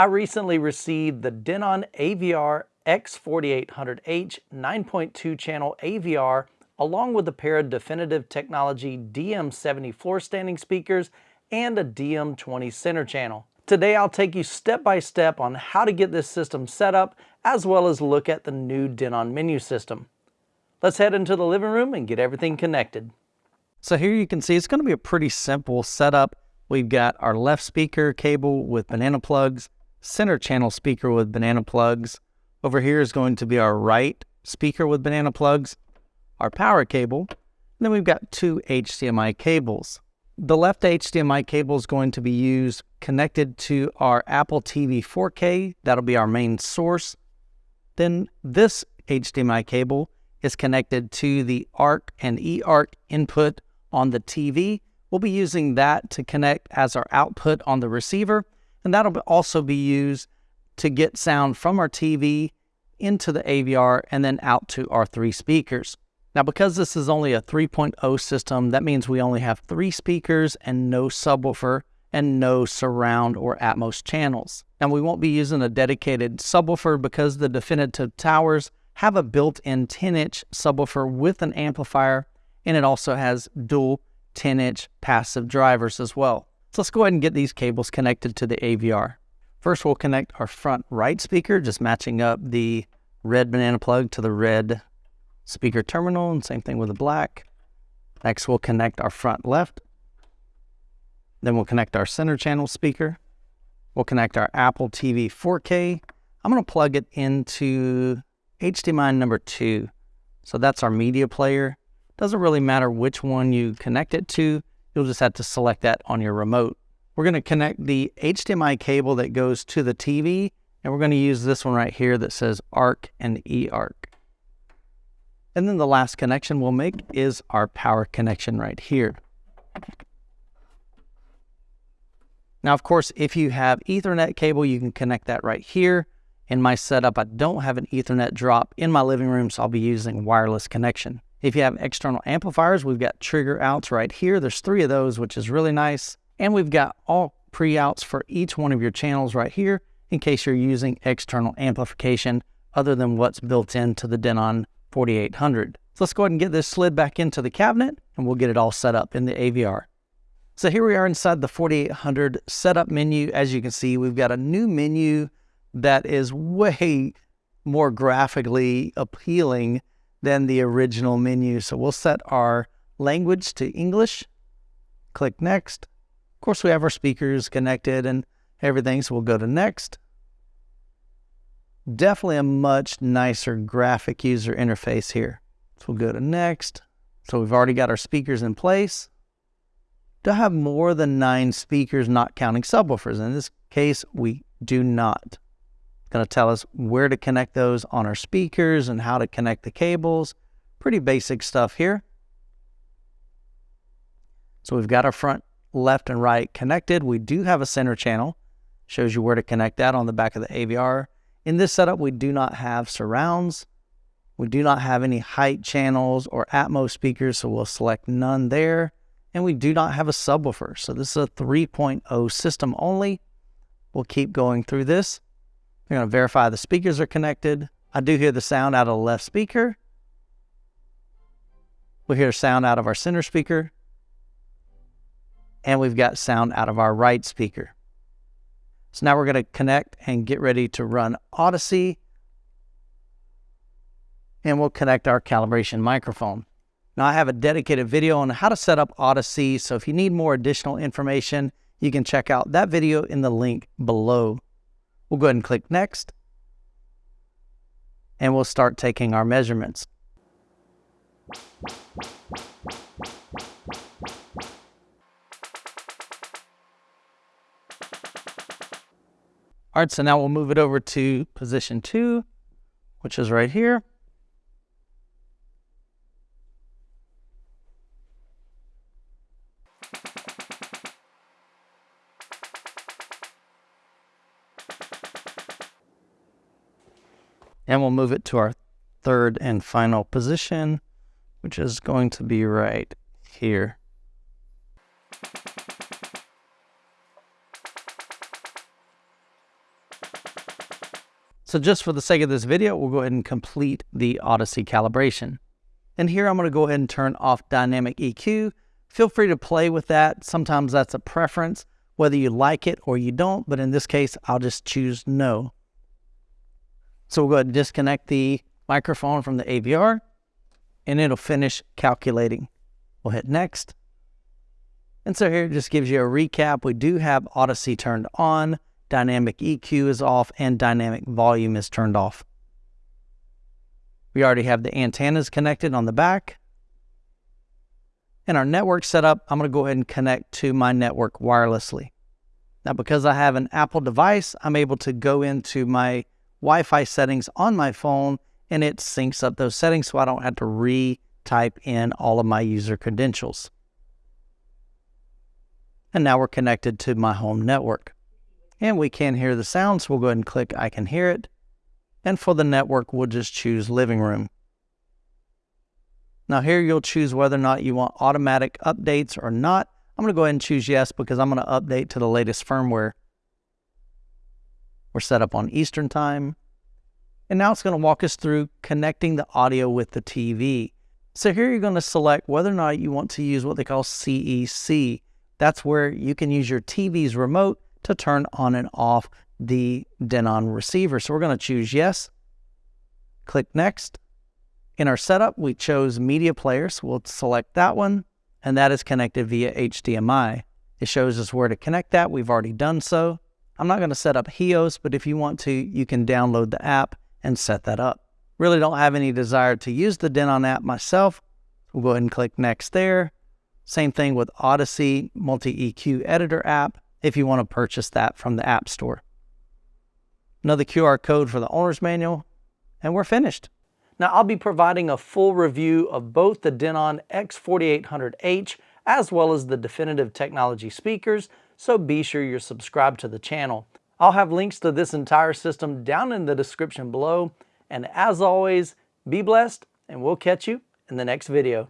I recently received the Denon AVR X4800H 9.2 channel AVR along with a pair of Definitive Technology DM70 floor standing speakers and a DM20 center channel. Today I'll take you step by step on how to get this system set up as well as look at the new Denon menu system. Let's head into the living room and get everything connected. So here you can see it's going to be a pretty simple setup. We've got our left speaker cable with banana plugs, center channel speaker with banana plugs. Over here is going to be our right speaker with banana plugs, our power cable, and then we've got two HDMI cables. The left HDMI cable is going to be used connected to our Apple TV 4K. That'll be our main source. Then this HDMI cable is connected to the ARC and eARC input on the TV. We'll be using that to connect as our output on the receiver. And that'll also be used to get sound from our TV into the AVR and then out to our three speakers. Now, because this is only a 3.0 system, that means we only have three speakers and no subwoofer and no surround or Atmos channels. And we won't be using a dedicated subwoofer because the Definitive Towers have a built-in 10-inch subwoofer with an amplifier, and it also has dual 10-inch passive drivers as well. So let's go ahead and get these cables connected to the AVR. First, we'll connect our front right speaker, just matching up the red banana plug to the red speaker terminal, and same thing with the black. Next, we'll connect our front left. Then we'll connect our center channel speaker. We'll connect our Apple TV 4K. I'm going to plug it into HDMI number two. So that's our media player. Doesn't really matter which one you connect it to. You'll just have to select that on your remote. We're going to connect the HDMI cable that goes to the TV, and we're going to use this one right here that says ARC and eARC. And then the last connection we'll make is our power connection right here. Now, of course, if you have Ethernet cable, you can connect that right here. In my setup, I don't have an Ethernet drop in my living room, so I'll be using wireless connection. If you have external amplifiers, we've got trigger outs right here. There's three of those, which is really nice. And we've got all pre-outs for each one of your channels right here in case you're using external amplification other than what's built into the Denon 4800. So let's go ahead and get this slid back into the cabinet and we'll get it all set up in the AVR. So here we are inside the 4800 setup menu. As you can see, we've got a new menu that is way more graphically appealing than the original menu. So we'll set our language to English, click next. Of course, we have our speakers connected and everything, so we'll go to next. Definitely a much nicer graphic user interface here. So we'll go to next. So we've already got our speakers in place. To have more than nine speakers, not counting subwoofers. In this case, we do not. Going to tell us where to connect those on our speakers and how to connect the cables. Pretty basic stuff here. So we've got our front left and right connected. We do have a center channel. Shows you where to connect that on the back of the AVR. In this setup, we do not have surrounds. We do not have any height channels or Atmos speakers, so we'll select none there. And we do not have a subwoofer, so this is a 3.0 system only. We'll keep going through this. We're going to verify the speakers are connected. I do hear the sound out of the left speaker. We hear sound out of our center speaker. And we've got sound out of our right speaker. So now we're going to connect and get ready to run Audyssey. And we'll connect our calibration microphone. Now I have a dedicated video on how to set up Audyssey. So if you need more additional information, you can check out that video in the link below. We'll go ahead and click next. And we'll start taking our measurements. All right, so now we'll move it over to position two, which is right here. And we'll move it to our third and final position, which is going to be right here. So just for the sake of this video, we'll go ahead and complete the Audyssey calibration. And here I'm going to go ahead and turn off dynamic EQ. Feel free to play with that. Sometimes that's a preference, whether you like it or you don't, but in this case, I'll just choose no. So we'll go ahead and disconnect the microphone from the AVR and it'll finish calculating. We'll hit next. And so here it just gives you a recap. We do have Audyssey turned on, dynamic EQ is off, and dynamic volume is turned off. We already have the antennas connected on the back. And our network setup, I'm going to go ahead and connect to my network wirelessly. Now, because I have an Apple device, I'm able to go into my Wi-Fi settings on my phone and it syncs up those settings so I don't have to re-type in all of my user credentials. And now we're connected to my home network. And we can hear the sound, so we'll go ahead and click I can hear it. And for the network, we'll just choose living room. Now here you'll choose whether or not you want automatic updates or not. I'm going to go ahead and choose yes because I'm going to update to the latest firmware. We're set up on Eastern Time. And now it's going to walk us through connecting the audio with the TV. So here you're going to select whether or not you want to use what they call CEC. That's where you can use your TV's remote to turn on and off the Denon receiver. So we're going to choose yes. Click next. In our setup, we chose media players. So we'll select that one, and that is connected via HDMI. It shows us where to connect that. We've already done so. I'm not going to set up HEOS, but if you want to, you can download the app and set that up. Really don't have any desire to use the Denon app myself. We'll go ahead and click next there. Same thing with Audyssey Multi-EQ Editor app if you want to purchase that from the App Store. Another QR code for the owner's manual, and we're finished. Now I'll be providing a full review of both the Denon X4800H as well as the Definitive Technology speakers, so be sure you're subscribed to the channel. I'll have links to this entire system down in the description below. And as always, be blessed and we'll catch you in the next video.